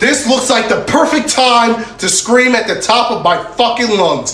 This looks like the perfect time to scream at the top of my fucking lungs.